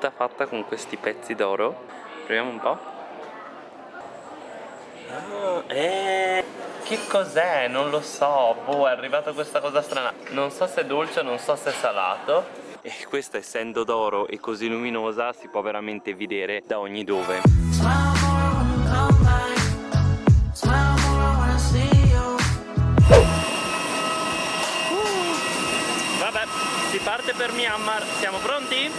tutta fatta con questi pezzi d'oro. Proviamo un po' ah, eh, che cos'è? non lo so. Boh è arrivata questa cosa strana. Non so se è dolce non so se è salato. E questa essendo d'oro e così luminosa si può veramente vedere da ogni dove. Si parte per Myanmar. Siamo pronti?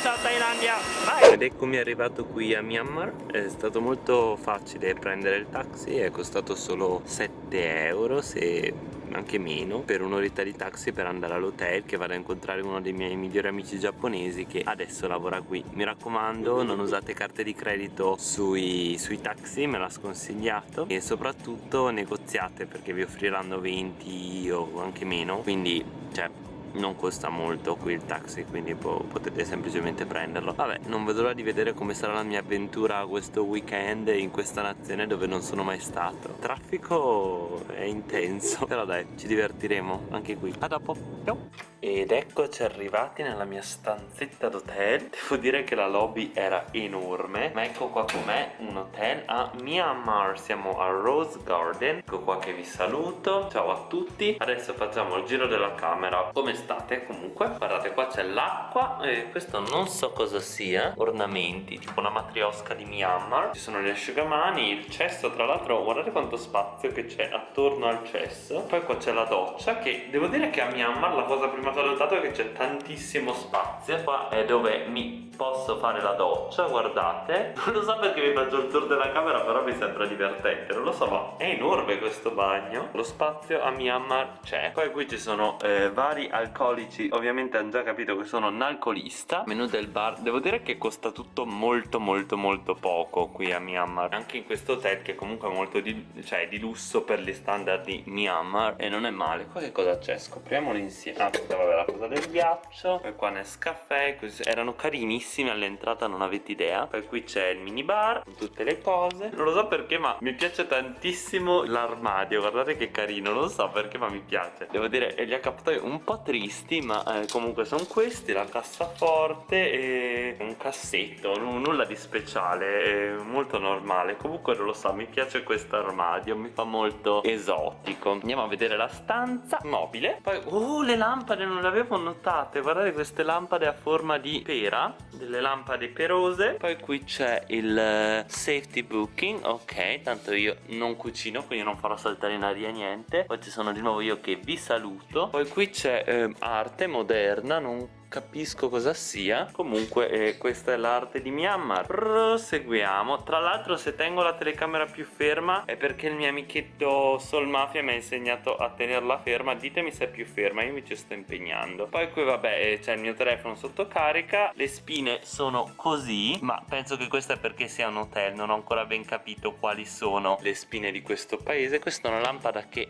Ciao Thailandia. Vai. Ed eccomi arrivato qui a Myanmar. È stato molto facile prendere il taxi è costato solo 7 euro se anche meno per un'oretta di taxi per andare all'hotel che vado a incontrare uno dei miei migliori amici giapponesi che adesso lavora qui. Mi raccomando non usate carte di credito sui, sui taxi me l'ha sconsigliato. E soprattutto negoziate perché vi offriranno 20 o anche meno. Quindi cioè non costa molto qui il taxi quindi potete semplicemente prenderlo. Vabbè non vedo l'ora di vedere come sarà la mia avventura questo weekend in questa nazione dove non sono mai stato. Il traffico è intenso però dai ci divertiremo anche qui. A dopo. Ciao ed eccoci arrivati nella mia stanzetta d'hotel. Devo dire che la lobby era enorme. Ma ecco qua com'è un hotel. A Myanmar Siamo a Rose Garden. Ecco qua che vi saluto. Ciao a tutti. Adesso facciamo il giro della camera. Come state? Comunque? Guardate qua c'è l'acqua E questo non so cosa sia. Ornamenti Tipo una matriosca di Myanmar. Ci sono gli asciugamani Il cesso tra l'altro Guardate quanto spazio che c'è attorno al cesso. Poi qua c'è la doccia Che devo dire che a Myanmar la cosa prima che ho notato che c'è tantissimo spazio Qua è dove mi posso fare la doccia Guardate. Non lo so perché vi faccio il tour della camera Però mi sembra divertente. Non lo so ma è enorme questo bagno. Lo spazio a Myanmar c'è. Poi qui ci sono eh, vari alcolici. Ovviamente hanno già capito che sono un alcolista Menù del bar Devo dire che costa tutto molto molto molto poco Qui a Myanmar. Anche in questo hotel che comunque è molto di, cioè, di lusso Per gli standard di Myanmar. E non è male. Qua che cosa c'è? Scopriamolo insieme. Ah vabbè la cosa del ghiaccio. Poi qua Nescafè così. Erano carinissimi all'entrata non avete idea. Poi qui c'è il mini bar Con tutte le cose. Non lo so perché ma mi piace tantissimo l'armadio. Guardate che carino Non so perché ma mi piace. Devo dire gli accappatoi un po' tristi Ma eh, comunque sono questi La cassaforte e un cassetto Nulla di speciale Molto normale. Comunque non lo so mi piace questo armadio Mi fa molto esotico. Andiamo a vedere la stanza Mobile. Poi oh le lampade non le avevo notate. Guardate queste lampade a forma di pera Delle lampade perose. Poi qui c'è il eh, safety booking. Ok, tanto io non cucino Quindi non farò saltare in aria niente. Poi ci sono di nuovo io che vi saluto. Poi qui c'è eh, arte moderna Non capisco cosa sia. Comunque eh, questa è l'arte di Myanmar. Proseguiamo. Tra l'altro se tengo la telecamera più ferma è perché il mio amichetto Soul Mafia mi ha insegnato a tenerla ferma. Ditemi se è più ferma io mi ci sto impegnando. Poi qui vabbè eh, c'è il mio telefono sotto carica le spine sono così ma penso che questo è perché sia un hotel. Non ho ancora ben capito quali sono le spine di questo paese. Questa è una lampada che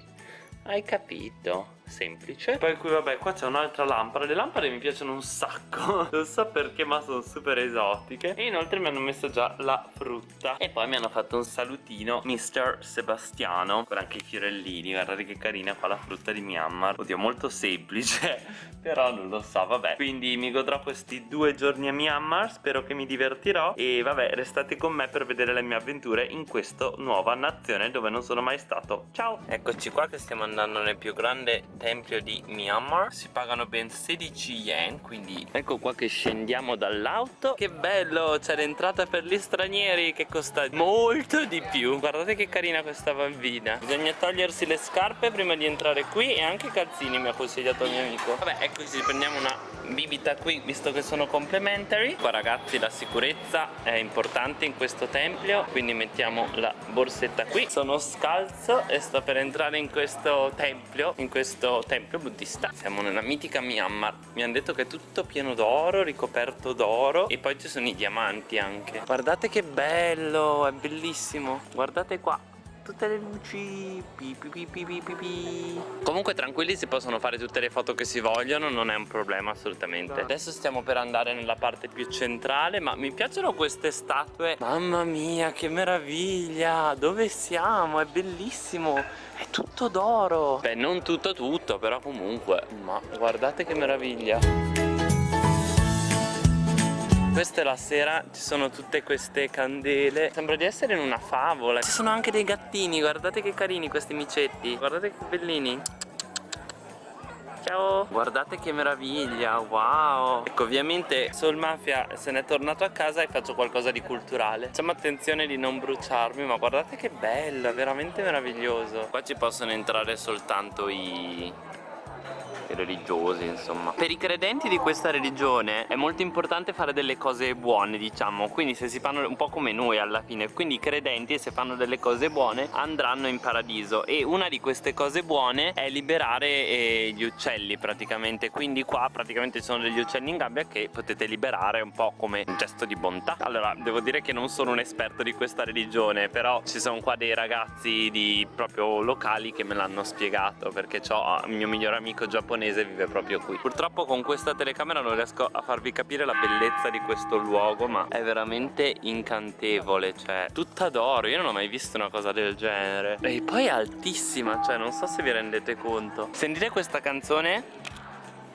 hai capito? Semplice. Poi qui vabbè qua c'è un'altra lampada. Le lampade mi piacciono un sacco. Non so perché ma sono super esotiche. E inoltre mi hanno messo già la frutta. E poi mi hanno fatto un salutino Mr. Sebastiano Con anche i fiorellini. Guardate che carina fa la frutta di Myanmar. Oddio molto semplice Però non lo so vabbè. Quindi mi godrò questi due giorni a Myanmar Spero che mi divertirò. E vabbè restate con me per vedere le mie avventure In questa nuova nazione dove non sono mai stato. Ciao! Eccoci qua che stiamo andando nel più grande tempio di Myanmar. Si pagano ben 16 yen quindi ecco qua che scendiamo dall'auto. Che bello c'è l'entrata per gli stranieri che costa molto di più. Guardate che carina questa bambina. Bisogna togliersi le scarpe prima di entrare qui e anche i calzini mi ha consigliato il mio amico. Vabbè eccoci prendiamo una bibita qui visto che sono complementary qua ragazzi la sicurezza è importante in questo tempio quindi mettiamo la borsetta qui. Sono scalzo e sto per entrare in questo tempio in questo tempio buddista. Siamo nella mitica Myanmar. Mi hanno detto che è tutto pieno d'oro ricoperto d'oro e poi ci sono i diamanti anche. Guardate che bello è bellissimo. Guardate qua tutte le luci pi, pi, pi, comunque tranquilli si possono fare tutte le foto che si vogliono non è un problema assolutamente. Adesso stiamo per andare nella parte più centrale ma mi piacciono queste statue. Mamma mia che meraviglia! Dove siamo? È bellissimo! È tutto d'oro! Beh non tutto tutto però comunque. Ma guardate che meraviglia Questa è la sera, ci sono tutte queste candele. Sembra di essere in una favola. Ci sono anche dei gattini, guardate che carini questi micetti. Guardate che bellini. Ciao. Guardate che meraviglia Wow. Ecco ovviamente Soul Mafia se n'è tornato a casa e faccio qualcosa di culturale. Facciamo attenzione di non bruciarmi Ma guardate che bello Veramente meraviglioso. Qua ci possono entrare soltanto i religiosi insomma. Per i credenti di questa religione è molto importante fare delle cose buone diciamo. Quindi se si fanno un po' come noi alla fine. Quindi i credenti se fanno delle cose buone andranno in paradiso. E una di queste cose buone è liberare eh, gli uccelli praticamente. Quindi qua praticamente ci sono degli uccelli in gabbia che potete liberare un po' come un gesto di bontà. Allora devo dire che non sono un esperto di questa religione però ci sono qua dei ragazzi di proprio locali che me l'hanno spiegato perché ho il mio migliore amico giapponese giapponese vive proprio qui. Purtroppo con questa telecamera non riesco a farvi capire la bellezza di questo luogo Ma è veramente incantevole Cioè tutta d'oro. Io non ho mai visto una cosa del genere. E poi è altissima Cioè non so se vi rendete conto. Sentite questa canzone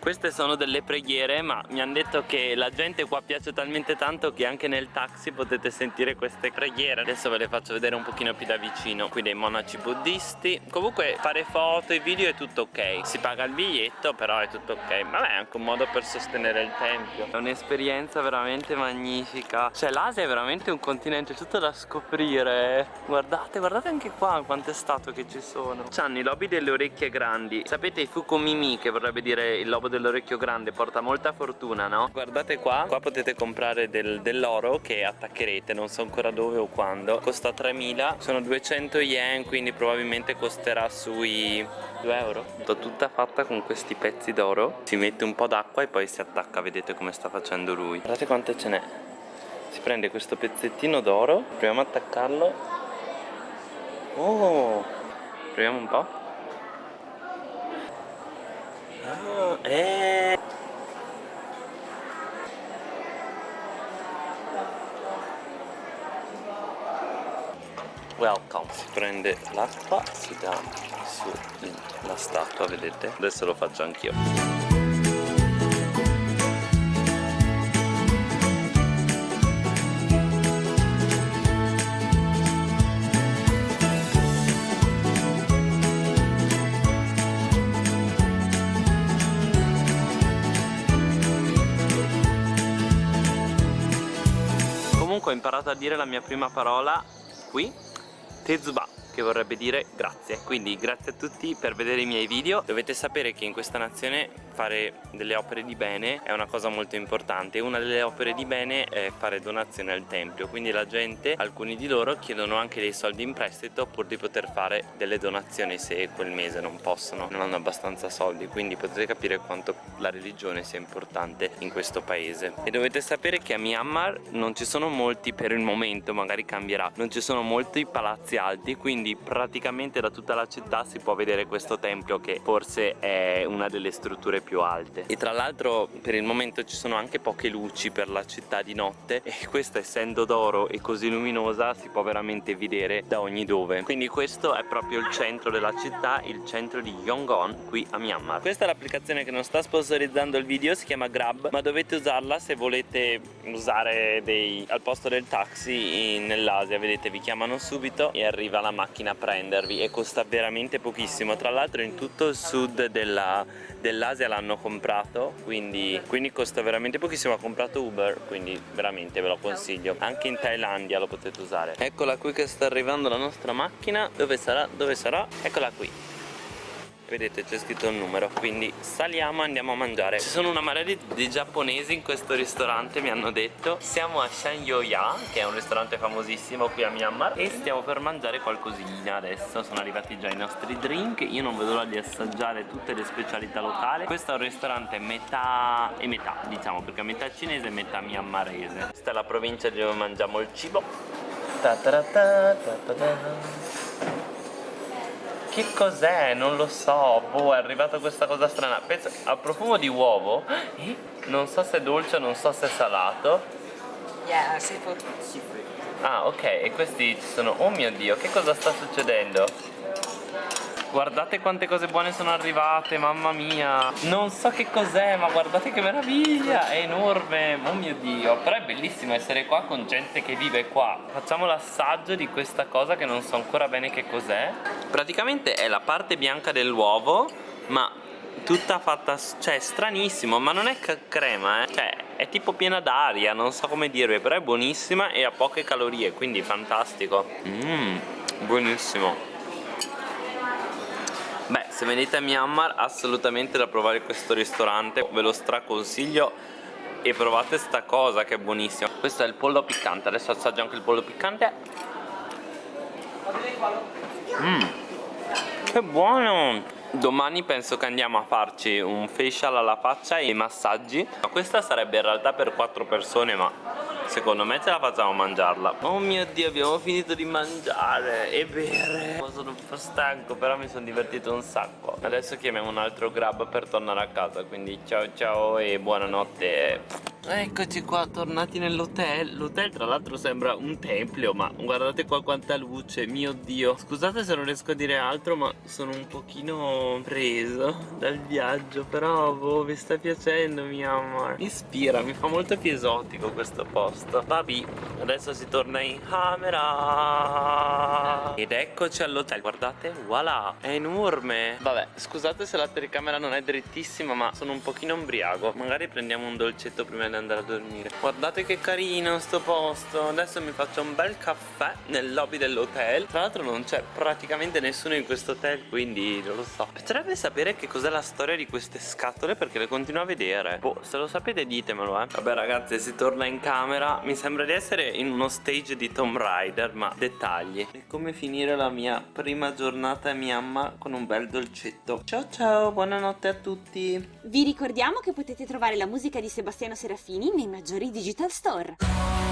queste sono delle preghiere ma mi hanno detto che la gente qua piace talmente tanto che anche nel taxi potete sentire queste preghiere. Adesso ve le faccio vedere un pochino più da vicino Qui dei monaci buddisti. Comunque fare foto e video è tutto ok. Si paga il biglietto però è tutto ok. Vabbè è anche un modo per sostenere il tempio. È un'esperienza veramente magnifica. Cioè l'Asia è veramente un continente tutto da scoprire. Guardate, guardate anche qua quante statue che ci sono. C'hanno i lobi delle orecchie grandi. Sapete i Fukumimi che vorrebbe dire il lobo dell'orecchio grande porta molta fortuna no? Guardate qua, qua potete comprare del, dell'oro che attaccherete non so ancora dove o quando. Costa 3000, sono 200 yen quindi probabilmente costerà sui 2 euro. Tutta fatta con questi pezzi d'oro. Si mette un po' d'acqua e poi si attacca, vedete come sta facendo lui. Guardate quante ce n'è. Si prende questo pezzettino d'oro, proviamo a attaccarlo. Oh, proviamo un po' Ah, eh. Welcome Si prende l'acqua, si dà sulla statua, vedete? Adesso lo faccio anch'io Comunque ho imparato a dire la mia prima parola qui Tezuba che vorrebbe dire grazie. Quindi grazie a tutti per vedere i miei video. Dovete sapere che in questa nazione fare delle opere di bene è una cosa molto importante. Una delle opere di bene è fare donazione al tempio quindi la gente, alcuni di loro chiedono anche dei soldi in prestito pur di poter fare delle donazioni se quel mese non possono non hanno abbastanza soldi. Quindi potete capire quanto la religione sia importante in questo paese. E dovete sapere che a Myanmar non ci sono molti per il momento magari cambierà. Non ci sono molti palazzi alti quindi praticamente da tutta la città si può vedere questo tempio che forse è una delle strutture più alte. E tra l'altro per il momento ci sono anche poche luci per la città di notte. E questa essendo d'oro e così luminosa si può veramente vedere da ogni dove. Quindi questo è proprio il centro della città il centro di Yongon qui a Myanmar. Questa è l'applicazione che non sta sponsorizzando il video si chiama Grab ma dovete usarla se volete usare dei al posto del taxi nell'Asia. Vedete vi chiamano subito e arriva la macchina a prendervi e costa veramente pochissimo. Tra l'altro in tutto il sud dell'Asia dell l'hanno comprato quindi, quindi costa veramente pochissimo. Ha comprato Uber quindi veramente ve lo consiglio. Anche in Thailandia lo potete usare. Eccola qui che sta arrivando la nostra macchina. Dove sarà? dove sarà? eccola qui vedete c'è scritto il numero quindi saliamo e andiamo a mangiare. Ci sono una marea di, di, giapponesi in questo ristorante mi hanno detto. Siamo a Shanyoya che è un ristorante famosissimo qui a Myanmar e stiamo per mangiare qualcosina adesso. Sono arrivati già i nostri drink. Io non vedo l'ora di assaggiare tutte le specialità locali. Questo è un ristorante metà e metà diciamo perché metà cinese e metà myanmarese. Questa è la provincia dove mangiamo il cibo. Ta ta ta ta che cos'è? Non lo so, boh, è arrivata questa cosa strana Penso, ha profumo di uovo eh? Non so se è dolce, non so se è salato Yeah, seafood Ah, ok, e questi ci sono... Oh mio Dio, che cosa sta succedendo? Guardate quante cose buone sono arrivate, mamma mia. Non so che cos'è, ma guardate che meraviglia. È enorme, oh mio dio. Però è bellissimo essere qua con gente che vive qua. Facciamo l'assaggio di questa cosa che non so ancora bene che cos'è. Praticamente è la parte bianca dell'uovo Ma tutta fatta, cioè stranissimo Ma non è crema, eh. Cioè è tipo piena d'aria, non so come dirvi Però è buonissima e ha poche calorie Quindi fantastico. Mmm, buonissimo Beh, se venite a Myanmar assolutamente da provare questo ristorante. Ve lo straconsiglio e provate sta cosa che è buonissima Questo è il pollo piccante, adesso assaggio anche il pollo piccante. Mmm, che buono! Domani penso che andiamo a farci un facial alla faccia e i massaggi Questa sarebbe in realtà per 4 persone ma secondo me ce la facciamo mangiarla. Oh mio dio abbiamo finito di mangiare. E bere Sono un po' stanco però mi sono divertito un sacco. Adesso chiamiamo un altro grab per tornare a casa Quindi ciao ciao e buonanotte Eccoci qua, tornati nell'hotel. L'hotel tra l'altro sembra un tempio Ma guardate qua quanta luce, mio dio. Scusate se non riesco a dire altro Ma sono un pochino preso dal viaggio Però boh, vi sta piacendo mi amor Mi ispira, mi fa molto più esotico questo posto. Vabbè, adesso si torna in camera. Ed eccoci all'hotel, guardate, voilà È enorme. Vabbè, scusate se la telecamera non è drittissima Ma sono un pochino ombriaco Magari prendiamo un dolcetto prima di andare a dormire. Guardate che carino sto posto. Adesso mi faccio un bel caffè nel lobby dell'hotel. Tra l'altro non c'è praticamente nessuno in questo hotel Quindi non lo so. Piacerebbe sapere che cos'è la storia di queste scatole Perché le continuo a vedere. Boh se lo sapete ditemelo eh. Vabbè ragazzi si torna in camera. Mi sembra di essere in uno stage di Tomb Raider Ma dettagli. È come finire la mia prima giornata a Myanmar Con un bel dolcetto. Ciao ciao buonanotte a tutti. Vi ricordiamo che potete trovare la musica di Sebastiano Serafini nei maggiori digital store.